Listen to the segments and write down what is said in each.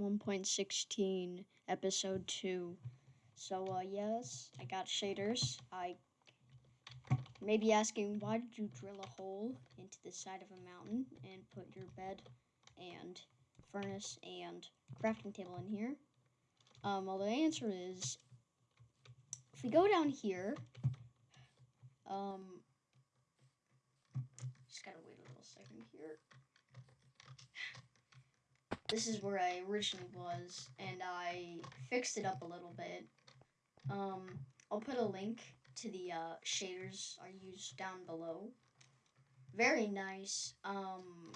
1.16 episode 2. So uh yes, I got shaders. I may be asking why did you drill a hole into the side of a mountain and put your bed and furnace and crafting table in here? Um well the answer is if we go down here um just gotta wait a little second here this is where I originally was, and I fixed it up a little bit. Um, I'll put a link to the uh, shaders I used down below. Very nice. Um,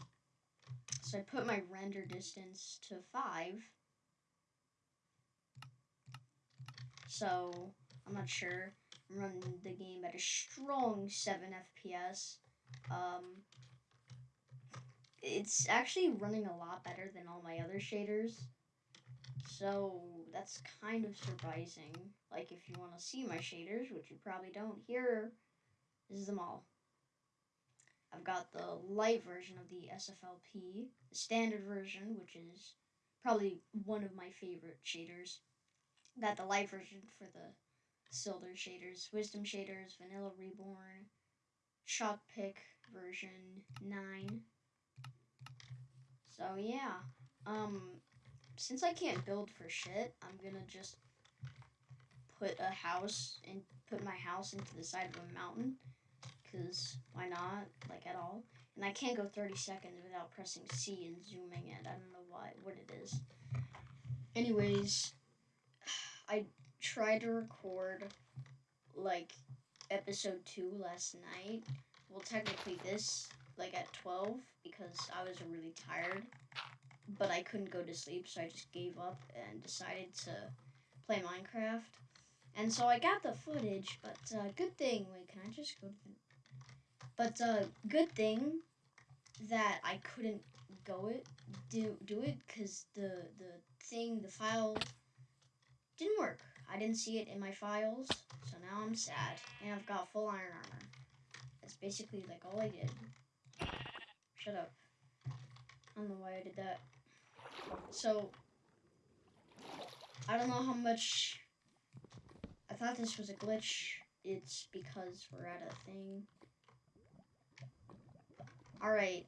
so I put my render distance to 5. So, I'm not sure. I'm running the game at a strong 7 FPS. Um, it's actually running a lot better than all my other shaders. So that's kind of surprising. Like if you want to see my shaders, which you probably don't, here is them all. I've got the light version of the SFLP, the standard version, which is probably one of my favorite shaders. Got the light version for the Sildur's shaders, wisdom shaders, vanilla reborn, chalk pick version 9, so yeah, um, since I can't build for shit, I'm gonna just put a house and put my house into the side of a mountain. Cause why not? Like at all. And I can't go 30 seconds without pressing C and zooming it. I don't know why, what it is. Anyways, I tried to record like episode 2 last night. Well, technically this like at 12 because I was really tired, but I couldn't go to sleep, so I just gave up and decided to play Minecraft. And so I got the footage, but uh, good thing. Wait, can I just go to the. But uh, good thing that I couldn't go it do do it because the the thing the file didn't work. I didn't see it in my files, so now I'm sad. And I've got full iron armor. That's basically like all I did. Shut up. I don't know why I did that. So, I don't know how much... I thought this was a glitch. It's because we're at a thing. Alright.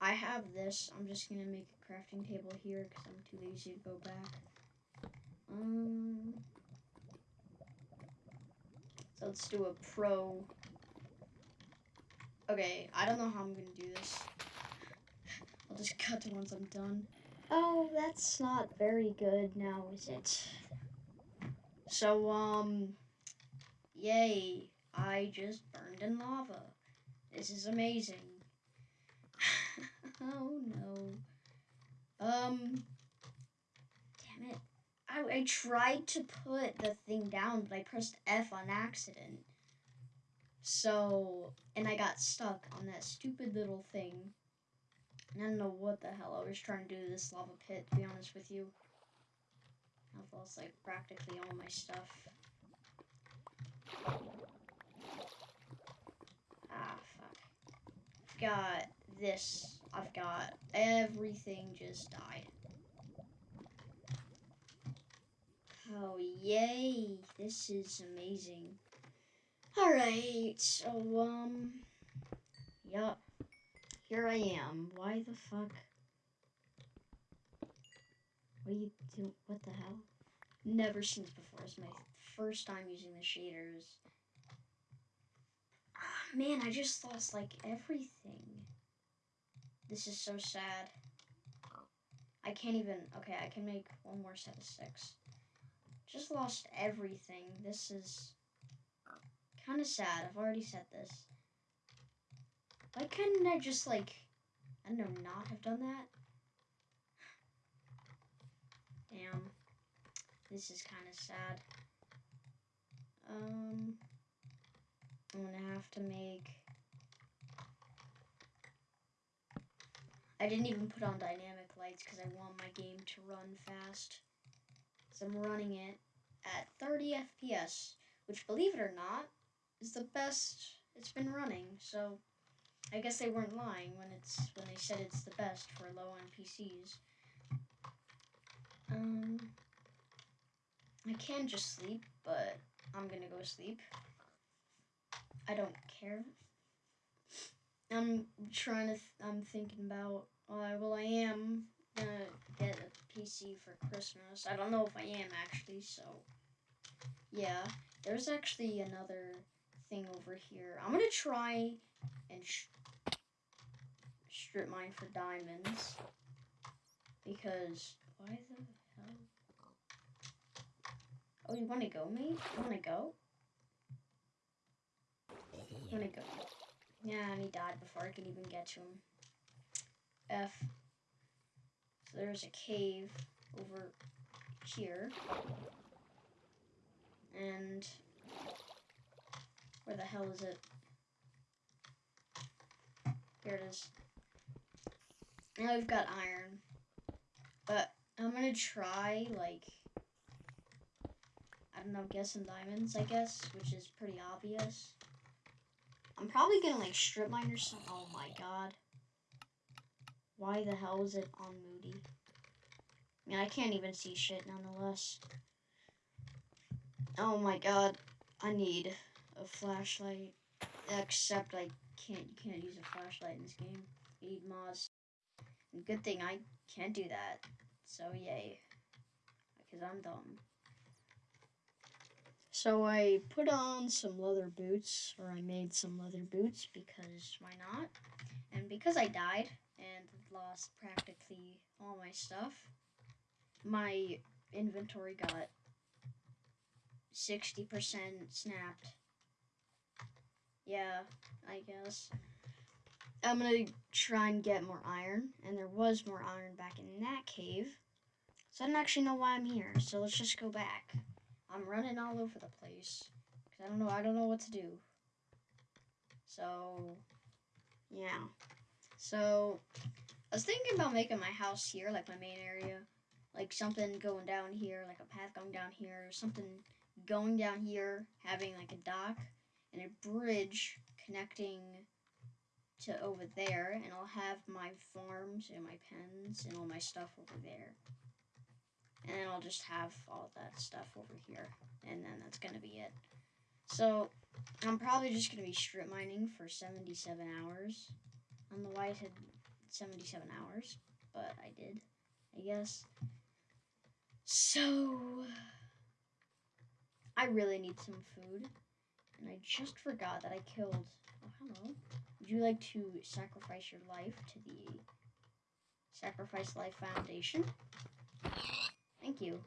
I have this. I'm just going to make a crafting table here because I'm too lazy to go back. Um... Let's do a pro Okay, I don't know how I'm gonna do this. I'll just cut to once I'm done. Oh, that's not very good now, is it? So, um, yay, I just burned in lava. This is amazing. oh, no. Um. I, I tried to put the thing down, but I pressed F on accident. So, and I got stuck on that stupid little thing. And I don't know what the hell I was trying to do this lava pit, to be honest with you. I've lost, like, practically all my stuff. Ah, fuck. I've got this. I've got everything just died. Oh, yay. This is amazing. Alright, so, um, yup, here I am. Why the fuck? What are you doing? What the hell? Never seen this before. It's my first time using the shaders. Oh, man, I just lost, like, everything. This is so sad. I can't even, okay, I can make one more set of six. Just lost everything. This is kind of sad. I've already said this. Why couldn't I just, like, I don't know, not have done that? Damn. This is kind of sad. Um, I'm gonna have to make... I didn't even put on dynamic lights because I want my game to run fast. So I'm running it at 30 FPS, which believe it or not, is the best it's been running. So I guess they weren't lying when it's when they said it's the best for low end PCs. Um, I can just sleep, but I'm gonna go sleep. I don't care. I'm trying to. Th- I'm thinking about. Uh, well, I am PC for Christmas. I don't know if I am actually. So, yeah. There's actually another thing over here. I'm gonna try and strip mine for diamonds because why the hell? Oh, you want to go, mate? You want to go? You want to go? Yeah, and he died before I could even get to him. F. So there's a cave over here. And where the hell is it? Here it is. Now we've got iron. But I'm gonna try like I don't know, get some diamonds, I guess, which is pretty obvious. I'm probably gonna like strip mine or something. Oh my god. Why the hell is it on Moody? I mean, I can't even see shit nonetheless. Oh my god. I need a flashlight. Except I can't, you can't use a flashlight in this game. You need mods. Good thing I can't do that. So yay. Because I'm dumb. So I put on some leather boots, or I made some leather boots because why not? And because I died and lost practically all my stuff, my inventory got 60% snapped. Yeah, I guess. I'm gonna try and get more iron, and there was more iron back in that cave. So I don't actually know why I'm here, so let's just go back. I'm running all over the place because I don't know. I don't know what to do. So, yeah. So, I was thinking about making my house here, like my main area, like something going down here, like a path going down here, something going down here, having like a dock and a bridge connecting to over there, and I'll have my farms and my pens and all my stuff over there. And then I'll just have all that stuff over here. And then that's going to be it. So, I'm probably just going to be strip mining for 77 hours. Know why I said 77 hours, but I did, I guess. So, I really need some food. And I just forgot that I killed... Oh, hello. Would you like to sacrifice your life to the Sacrifice Life Foundation? Thank you.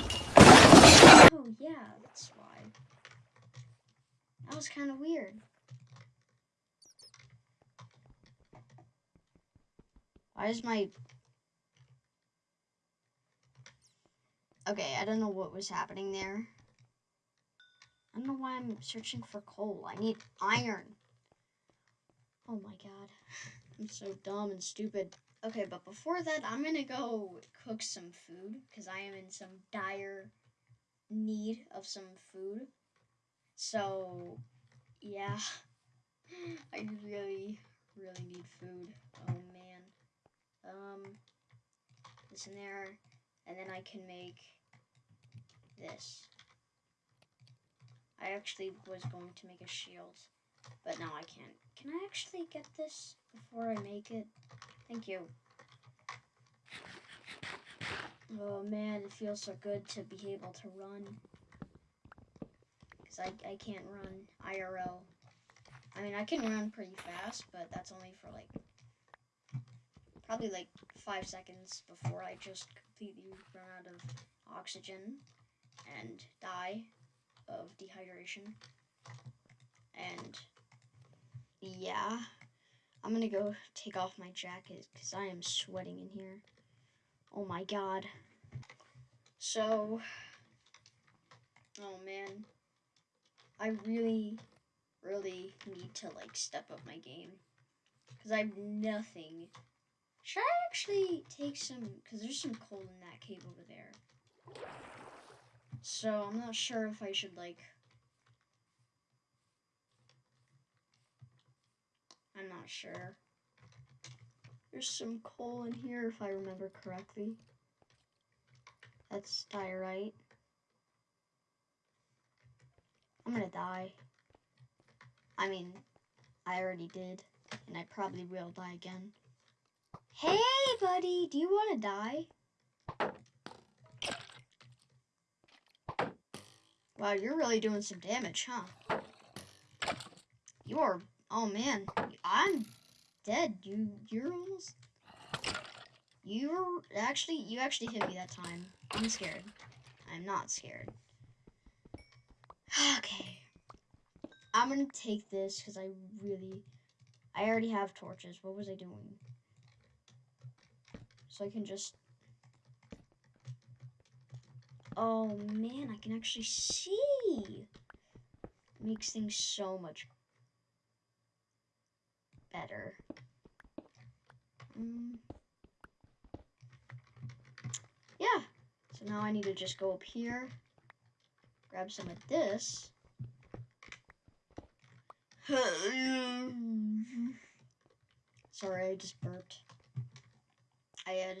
Oh, yeah, that's why. That was kind of weird. Why is my... Okay, I don't know what was happening there. I don't know why I'm searching for coal. I need iron. Oh my god. I'm so dumb and stupid. Okay, but before that, I'm gonna go cook some food because I am in some dire need of some food. So, yeah, I really, really need food. Man. Um, this in there, and then I can make this. I actually was going to make a shield, but now I can't. Can I actually get this before I make it? Thank you. Oh man, it feels so good to be able to run. Because I, I can't run IRL. I mean, I can run pretty fast, but that's only for like, probably like five seconds before I just completely run out of oxygen and die of dehydration. And yeah. I'm gonna go take off my jacket because I am sweating in here. Oh my god. So, oh man. I really, really need to like step up my game because I have nothing. Should I actually take some, because there's some coal in that cave over there. So I'm not sure if I should like I'm not sure. There's some coal in here if I remember correctly. That's diorite. I'm gonna die. I mean, I already did, and I probably will die again. Hey, buddy, do you want to die? Wow, you're really doing some damage, huh? You are, oh man, I'm dead. You, you're almost, you're actually, you actually hit me that time. I'm scared. I'm not scared. Okay. I'm gonna take this because I really, I already have torches. What was I doing? So I can just Oh man, I can actually see. Makes things so much better. Mm. Yeah. So now I need to just go up here, grab some of this. Sorry, I just burped. I had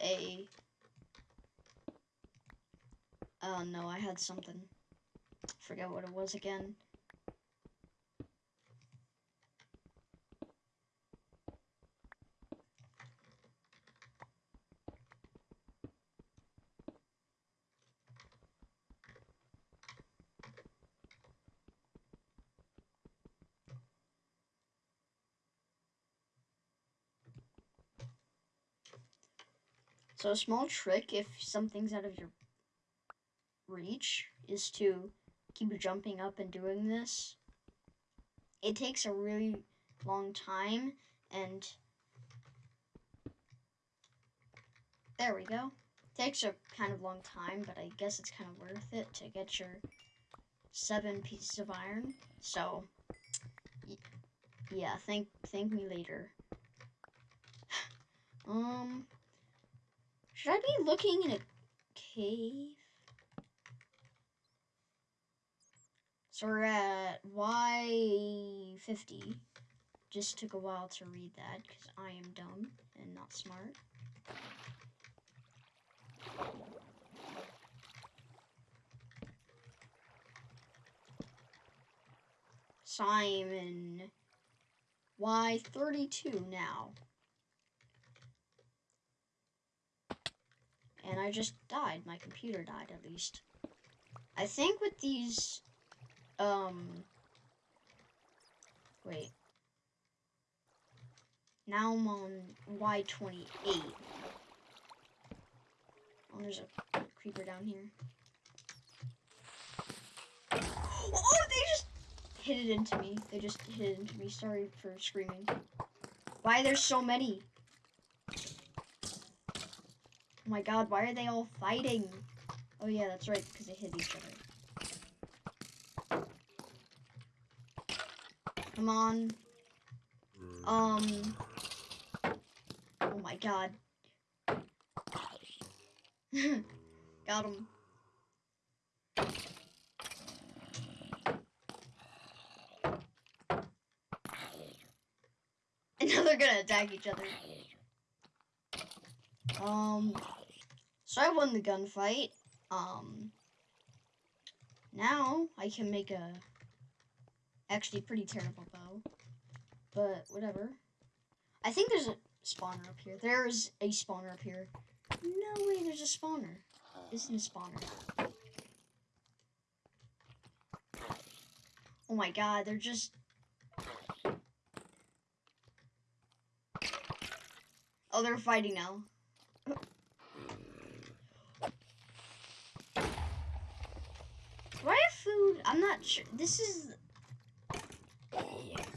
a Oh no, I had something. Forget what it was again. So a small trick if something's out of your reach is to keep jumping up and doing this. It takes a really long time and there we go. It takes a kind of long time, but I guess it's kind of worth it to get your seven pieces of iron. So, yeah, thank thank me later. um, should I be looking in a cave? So we're at Y50. Just took a while to read that because I am dumb and not smart. Simon Y32 now. And I just died. My computer died at least. I think with these um, wait. Now I'm on Y28. Oh, there's a creeper down here. Oh, they just hit it into me. They just hit it into me. Sorry for screaming. Why there's so many? Oh my god, why are they all fighting? Oh yeah, that's right, because they hit each other. Come on. Um. Oh my god. Got him. And now they're gonna attack each other. Um. So I won the gunfight. Um. Now I can make a actually pretty terrible bow. But whatever. I think there's a spawner up here. There's a spawner up here. No way, there's a spawner. Isn't a spawner. Oh my god, they're just... Oh, they're fighting now. I have food? I'm not sure. This is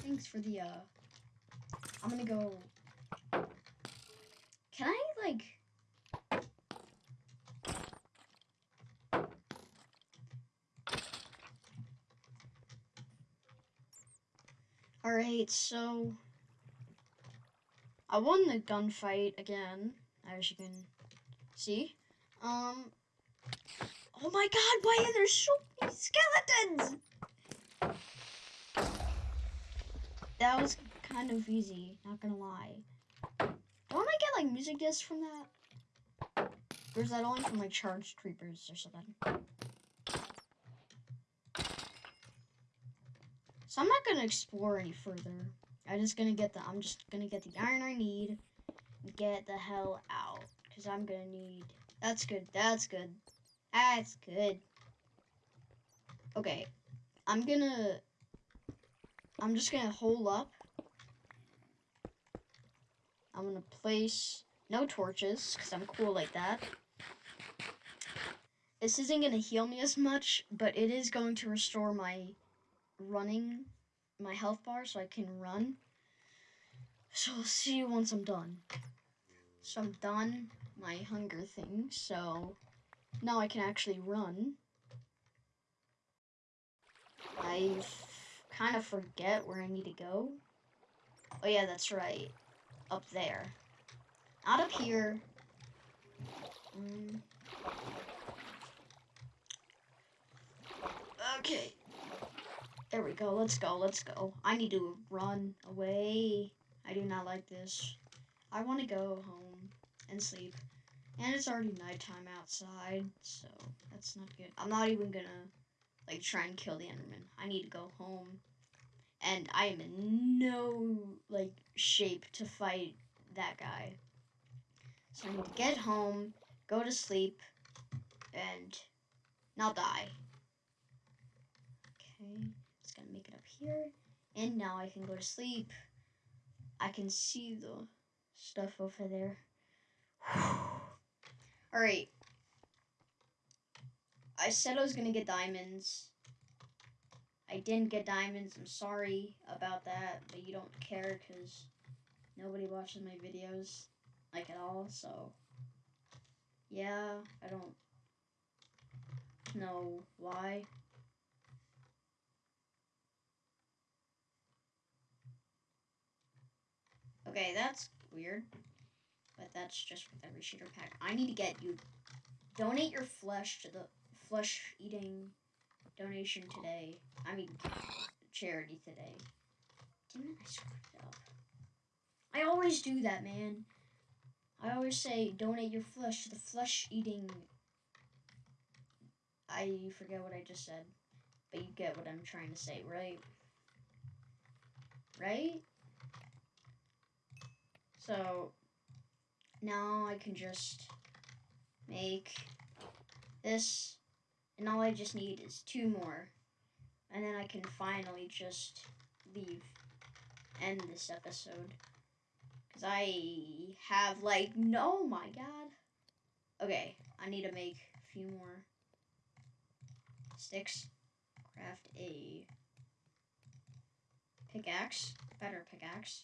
Thanks for the, uh, I'm gonna go, can I, like, Alright, so I won the gunfight again, as you can see. Um, oh my god, why are there so many skeletons? that was kind of easy, not gonna lie. Don't I get like music discs from that? Or is that only from like charged creepers or something? So I'm not gonna explore any further. I'm just gonna get the I'm just gonna get the iron I need get the hell out. Cause I'm gonna need that's good, that's good. That's good. Okay. I'm gonna I'm just gonna hole up. I'm gonna place no torches because I'm cool like that. This isn't gonna heal me as much, but it is going to restore my running my health bar so I can run. So I'll see you once I'm done. So I'm done my hunger thing, so now I can actually run. I kind of forget where I need to go. Oh yeah, that's right. Up there. Not up here. Mm. Okay. There we go. Let's go. Let's go. I need to run away. I do not like this. I want to go home and sleep. And it's already nighttime outside, so that's not good. I'm not even gonna, like, try and kill the Enderman. I need to go home. And I am in no, like, shape to fight that guy. So I need to get home, go to sleep, and not die. Okay just gonna make it up here. And now I can go to sleep. I can see the stuff over there. Alright. I said I was gonna get diamonds. I didn't get diamonds. I'm sorry about that, but you don't care because nobody watches my videos like at all. So yeah, I don't know why. Okay, that's weird. But that's just with every shader pack. I need to get you. Donate your flesh to the flesh eating donation today. I mean, charity today. Didn't I screw it up? I always do that, man. I always say donate your flesh to the flesh eating. I forget what I just said, but you get what I'm trying to say, right? Right? So now I can just make this and all I just need is two more. And then I can finally just leave end this episode. Because I have like no oh my god. Okay I need to make a few more sticks. Craft a pickaxe better pickaxe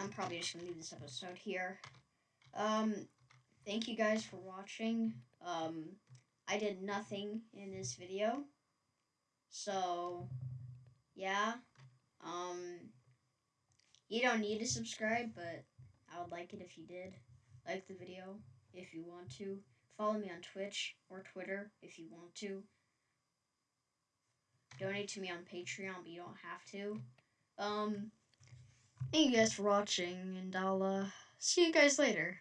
I'm probably just to leave this episode here. Um, thank you guys for watching. Um, I did nothing in this video. So, yeah. Um, you don't need to subscribe, but I would like it if you did. Like the video if you want to. Follow me on Twitch or Twitter if you want to. Donate to me on Patreon, but you don't have to. Um, Thank you guys for watching, and I'll uh, see you guys later.